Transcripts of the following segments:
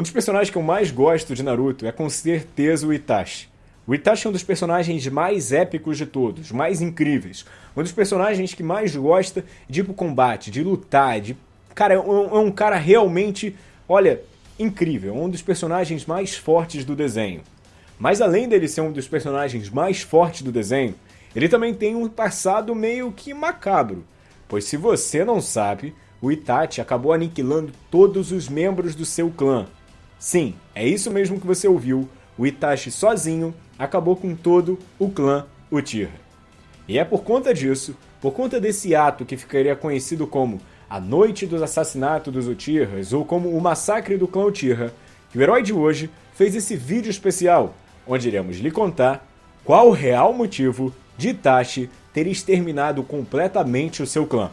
Um dos personagens que eu mais gosto de Naruto é com certeza o Itachi. O Itachi é um dos personagens mais épicos de todos, mais incríveis. Um dos personagens que mais gosta de ir pro combate, de lutar, de... Cara, é um, é um cara realmente, olha, incrível. Um dos personagens mais fortes do desenho. Mas além dele ser um dos personagens mais fortes do desenho, ele também tem um passado meio que macabro. Pois se você não sabe, o Itachi acabou aniquilando todos os membros do seu clã. Sim, é isso mesmo que você ouviu, o Itachi sozinho acabou com todo o clã Uchiha. E é por conta disso, por conta desse ato que ficaria conhecido como a Noite dos Assassinatos dos Uchihas ou como o Massacre do Clã Uchiha, que o herói de hoje fez esse vídeo especial, onde iremos lhe contar qual o real motivo de Itachi ter exterminado completamente o seu clã.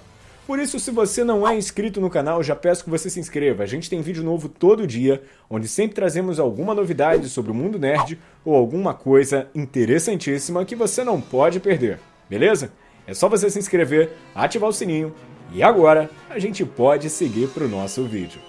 Por isso, se você não é inscrito no canal, já peço que você se inscreva. A gente tem vídeo novo todo dia, onde sempre trazemos alguma novidade sobre o mundo nerd ou alguma coisa interessantíssima que você não pode perder, beleza? É só você se inscrever, ativar o sininho e agora a gente pode seguir para o nosso vídeo.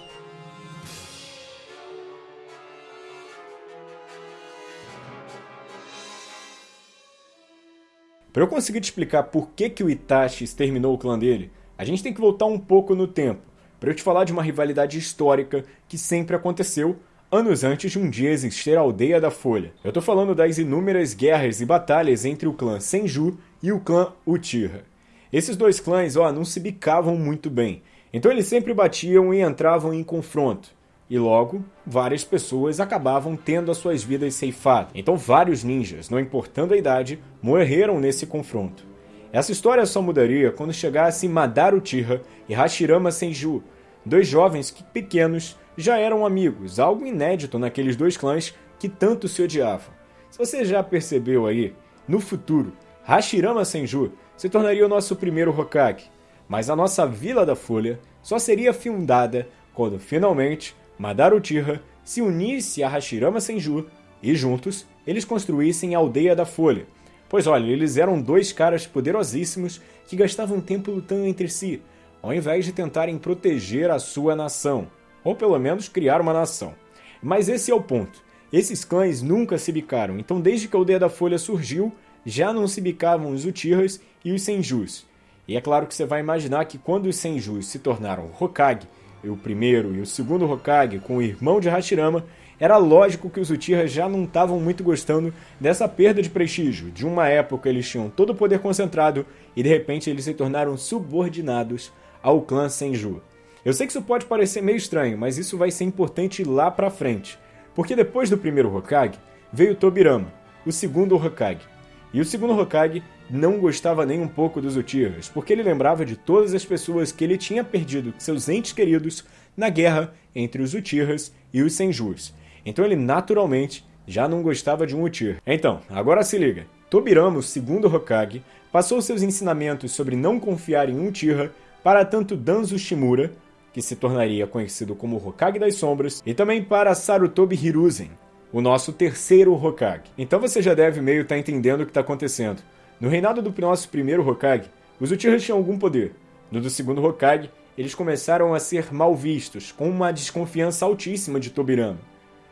Para eu conseguir te explicar por que, que o Itachi exterminou o clã dele, a gente tem que voltar um pouco no tempo, para eu te falar de uma rivalidade histórica que sempre aconteceu anos antes de um dia existir a Aldeia da Folha. Eu tô falando das inúmeras guerras e batalhas entre o clã Senju e o clã Uchiha. Esses dois clãs, ó, não se bicavam muito bem, então eles sempre batiam e entravam em confronto. E logo, várias pessoas acabavam tendo as suas vidas ceifadas. Então vários ninjas, não importando a idade, morreram nesse confronto. Essa história só mudaria quando chegassem Madara Uchiha e Hashirama Senju, dois jovens que, pequenos, já eram amigos, algo inédito naqueles dois clãs que tanto se odiavam. Se você já percebeu aí, no futuro, Hashirama Senju se tornaria o nosso primeiro Hokage, mas a nossa Vila da Folha só seria fundada quando finalmente Madara Uchiha se unisse a Hashirama Senju e juntos eles construíssem a Aldeia da Folha, Pois olha, eles eram dois caras poderosíssimos que gastavam tempo lutando entre si, ao invés de tentarem proteger a sua nação, ou pelo menos criar uma nação. Mas esse é o ponto. Esses clãs nunca se bicaram, então desde que a Aldeia da Folha surgiu, já não se bicavam os Uchihas e os Senjus. E é claro que você vai imaginar que quando os Senjus se tornaram Hokage, o primeiro e o segundo Hokage com o irmão de Hashirama, era lógico que os Uchiha já não estavam muito gostando dessa perda de prestígio. De uma época eles tinham todo o poder concentrado e de repente eles se tornaram subordinados ao clã Senju. Eu sei que isso pode parecer meio estranho, mas isso vai ser importante lá pra frente. Porque depois do primeiro Hokage, veio Tobirama, o segundo Hokage. E o segundo Hokage não gostava nem um pouco dos Uchihas, porque ele lembrava de todas as pessoas que ele tinha perdido seus entes queridos na guerra entre os Uchihas e os Senjus. Então ele naturalmente já não gostava de um Uchiha. Então, agora se liga. Tobirama, o segundo Hokage, passou seus ensinamentos sobre não confiar em Uchiha para tanto Danzo Shimura, que se tornaria conhecido como Hokage das Sombras, e também para Sarutobi Hiruzen, o nosso terceiro Hokage. Então você já deve meio estar tá entendendo o que está acontecendo. No reinado do nosso primeiro Hokage, os Uchihas tinham algum poder. No do segundo Hokage, eles começaram a ser mal vistos, com uma desconfiança altíssima de Tobirama.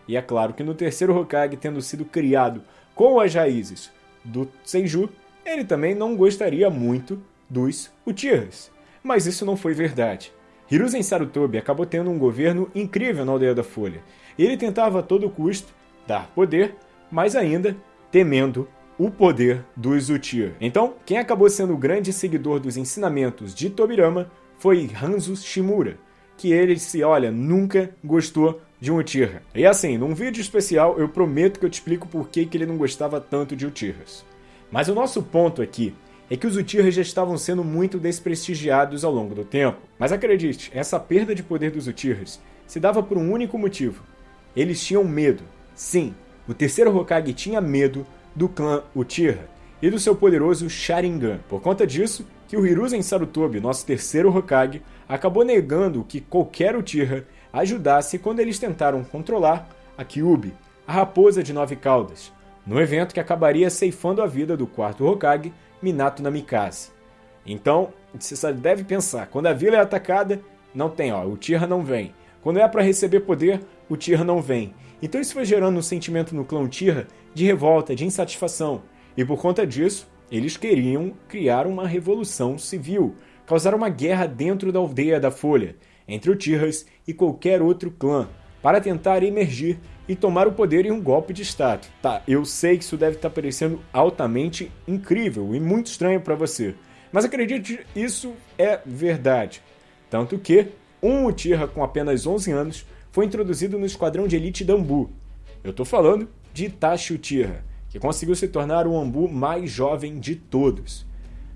E é claro que no terceiro Hokage, tendo sido criado com as raízes do Senju, ele também não gostaria muito dos Uchihas. Mas isso não foi verdade. Hiruzen Sarutobi acabou tendo um governo incrível na Aldeia da Folha. Ele tentava a todo custo dar poder, mas ainda temendo o poder dos Uchiha. Então, quem acabou sendo o grande seguidor dos ensinamentos de Tobirama foi Hanzo Shimura, que ele se, olha, nunca gostou de um Uchiha. E assim, num vídeo especial eu prometo que eu te explico por que, que ele não gostava tanto de Uchihas. Mas o nosso ponto aqui é que os Uchihas já estavam sendo muito desprestigiados ao longo do tempo. Mas acredite, essa perda de poder dos Uchihas se dava por um único motivo. Eles tinham medo. Sim, o terceiro Hokage tinha medo do clã Uchiha e do seu poderoso Sharingan. Por conta disso, que o Hiruzen Sarutobi, nosso terceiro Hokage, acabou negando que qualquer Uchiha ajudasse quando eles tentaram controlar a Kyubi, a raposa de nove caudas, no evento que acabaria ceifando a vida do quarto Hokage, Minato Namikaze. Então, você deve pensar, quando a vila é atacada, não tem, ó, o Tira não vem. Quando é para receber poder, o Uchiha não vem. Então isso foi gerando um sentimento no clã Uchiha de revolta, de insatisfação. E por conta disso, eles queriam criar uma revolução civil, causar uma guerra dentro da aldeia da Folha, entre Uchihas e qualquer outro clã, para tentar emergir e tomar o poder em um golpe de Estado. Tá, eu sei que isso deve estar parecendo altamente incrível e muito estranho para você, mas acredite, isso é verdade. Tanto que um Uchiha com apenas 11 anos foi introduzido no esquadrão de elite da Ambu. Eu estou falando de Itachi Uchiha, que conseguiu se tornar o Ambu mais jovem de todos.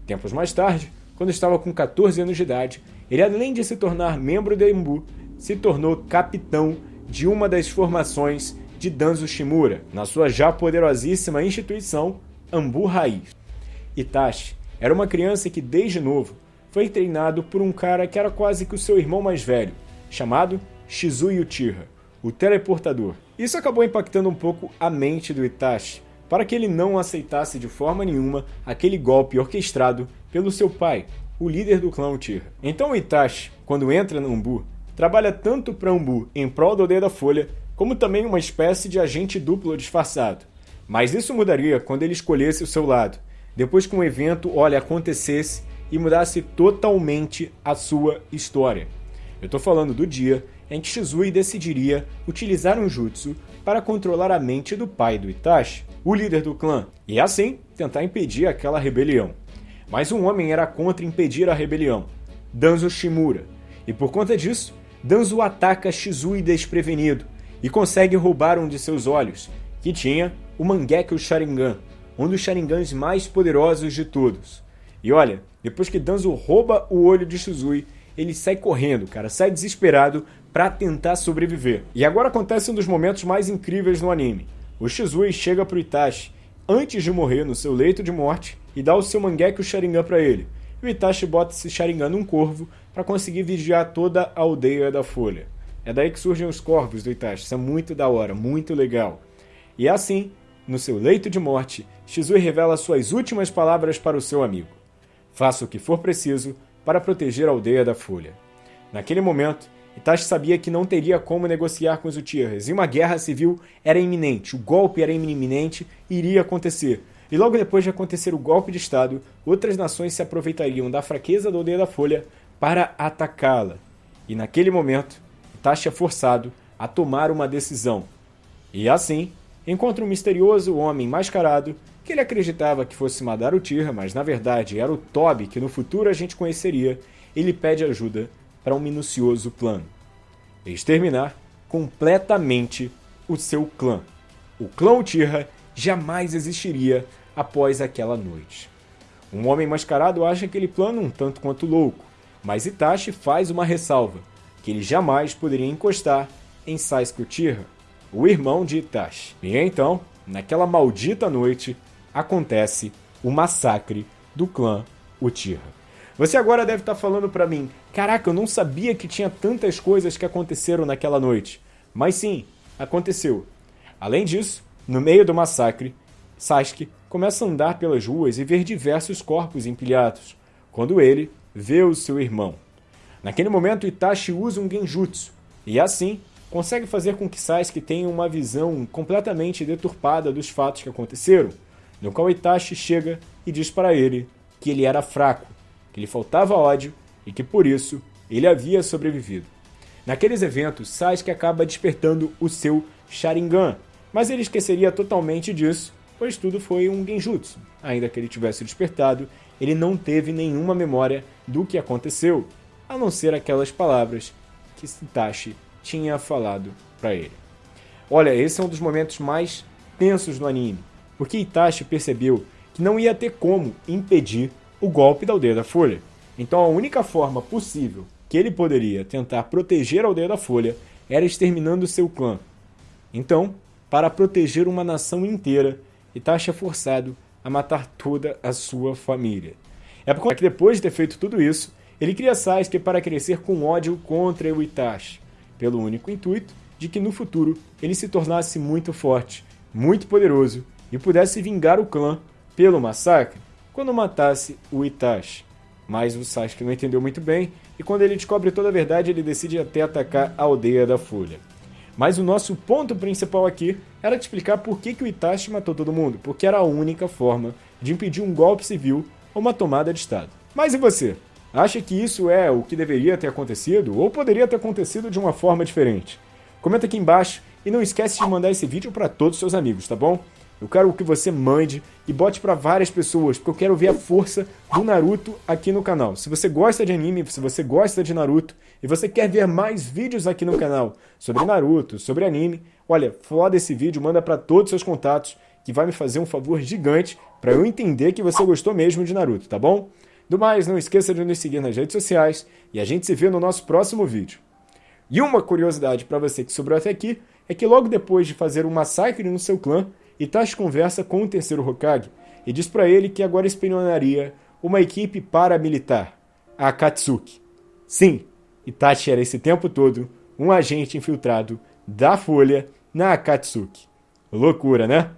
Tempos mais tarde, quando estava com 14 anos de idade, ele além de se tornar membro da Ambu, se tornou capitão de uma das formações de Danzo Shimura, na sua já poderosíssima instituição Ambu Raiz. Itachi era uma criança que, desde novo, foi treinado por um cara que era quase que o seu irmão mais velho, chamado Shizui Uchiha, o teleportador. Isso acabou impactando um pouco a mente do Itachi, para que ele não aceitasse de forma nenhuma aquele golpe orquestrado pelo seu pai, o líder do clã Uchiha. Então Itachi, quando entra no Ambu, trabalha tanto para Ambu em prol do Odeio da Folha, como também uma espécie de agente duplo disfarçado. Mas isso mudaria quando ele escolhesse o seu lado, depois que um evento, olha, acontecesse e mudasse totalmente a sua história. Eu estou falando do dia em que Shizui decidiria utilizar um jutsu para controlar a mente do pai do Itachi, o líder do clã, e assim tentar impedir aquela rebelião. Mas um homem era contra impedir a rebelião, Danzo Shimura, e por conta disso, Danzo ataca Shizui desprevenido e consegue roubar um de seus olhos, que tinha o Mangekyo Sharingan, um dos Sharingans mais poderosos de todos. E olha, depois que Danzo rouba o olho de Shizui, ele sai correndo, cara, sai desesperado para tentar sobreviver. E agora acontece um dos momentos mais incríveis no anime. O Shizui chega pro Itachi antes de morrer no seu leito de morte e dá o seu Mangekyo Sharingan para ele. O Itachi bota esse Sharingan num corvo para conseguir vigiar toda a aldeia da Folha. É daí que surgem os corvos do Itachi, isso é muito da hora, muito legal. E assim, no seu leito de morte, Shizui revela suas últimas palavras para o seu amigo. Faça o que for preciso para proteger a aldeia da Folha. Naquele momento, Itachi sabia que não teria como negociar com os Uchihas, e uma guerra civil era iminente, o golpe era iminente e iria acontecer. E logo depois de acontecer o golpe de Estado, outras nações se aproveitariam da fraqueza da aldeia da Folha para atacá-la. E naquele momento, Itachi é forçado a tomar uma decisão. E assim, encontra um misterioso homem mascarado que ele acreditava que fosse Madara Uchiha, mas na verdade era o Tobi que no futuro a gente conheceria. Ele pede ajuda para um minucioso plano: exterminar completamente o seu clã. O clã Uchiha jamais existiria após aquela noite. Um homem mascarado acha aquele plano um tanto quanto louco, mas Itachi faz uma ressalva, que ele jamais poderia encostar em Sasuke o irmão de Itachi. E então, naquela maldita noite, acontece o massacre do clã Uchiha. Você agora deve estar falando para mim, caraca, eu não sabia que tinha tantas coisas que aconteceram naquela noite. Mas sim, aconteceu. Além disso, no meio do massacre, Sasuke começa a andar pelas ruas e ver diversos corpos empilhados, quando ele vê o seu irmão. Naquele momento, Itachi usa um genjutsu, e assim consegue fazer com que Sasuke tenha uma visão completamente deturpada dos fatos que aconteceram, no qual Itachi chega e diz para ele que ele era fraco, que lhe faltava ódio e que por isso ele havia sobrevivido. Naqueles eventos, Sasuke acaba despertando o seu Sharingan, mas ele esqueceria totalmente disso, pois tudo foi um genjutsu. Ainda que ele tivesse despertado, ele não teve nenhuma memória do que aconteceu, a não ser aquelas palavras que Itachi tinha falado para ele. Olha, esse é um dos momentos mais tensos no anime, porque Itachi percebeu que não ia ter como impedir o golpe da Aldeia da Folha. Então a única forma possível que ele poderia tentar proteger a Aldeia da Folha era exterminando seu clã. Então, para proteger uma nação inteira, Itachi é forçado a matar toda a sua família. É por conta que depois de ter feito tudo isso, ele cria Sasuke para crescer com ódio contra o Itachi, pelo único intuito de que no futuro ele se tornasse muito forte, muito poderoso e pudesse vingar o clã pelo massacre quando matasse o Itachi. mas o Sasuke não entendeu muito bem, e quando ele descobre toda a verdade, ele decide até atacar a aldeia da Folha. Mas o nosso ponto principal aqui era te explicar por que, que o Itachi matou todo mundo, porque era a única forma de impedir um golpe civil ou uma tomada de Estado. Mas e você? Acha que isso é o que deveria ter acontecido ou poderia ter acontecido de uma forma diferente? Comenta aqui embaixo e não esquece de mandar esse vídeo para todos os seus amigos, tá bom? Eu quero que você mande e bote para várias pessoas, porque eu quero ver a força do Naruto aqui no canal. Se você gosta de anime, se você gosta de Naruto e você quer ver mais vídeos aqui no canal sobre Naruto, sobre anime, olha, foda esse vídeo, manda para todos os seus contatos, que vai me fazer um favor gigante para eu entender que você gostou mesmo de Naruto, tá bom? Do mais, não esqueça de nos seguir nas redes sociais e a gente se vê no nosso próximo vídeo. E uma curiosidade para você que sobrou até aqui é que logo depois de fazer um massacre no seu clã, Itachi conversa com o terceiro Hokage e diz para ele que agora espionaria uma equipe paramilitar, a Akatsuki. Sim, Itachi era esse tempo todo um agente infiltrado da Folha na Akatsuki. Loucura, né?